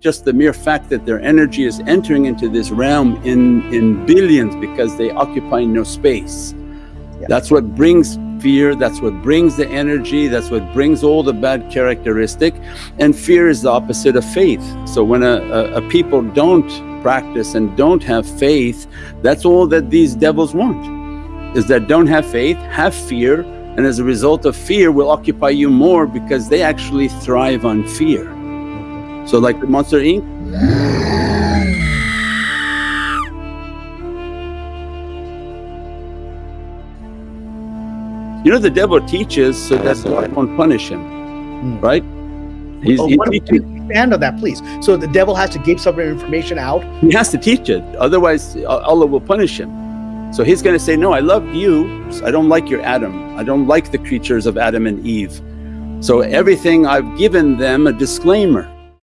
just the mere fact that their energy is entering into this realm in, in billions because they occupy no space. Yeah. That's what brings fear, that's what brings the energy, that's what brings all the bad characteristic and fear is the opposite of faith. So when a, a, a people don't practice and don't have faith, that's all that these devils want is that don't have faith, have fear and as a result of fear will occupy you more because they actually thrive on fear. So like the Monster Inc. You know the devil teaches so that's why I won't punish him, mm. right? He's, oh, he's expand on that please. So the devil has to give some information out? He has to teach it, otherwise Allah will punish him. So he's going to say, no I love you, so I don't like your Adam, I don't like the creatures of Adam and Eve. So everything I've given them a disclaimer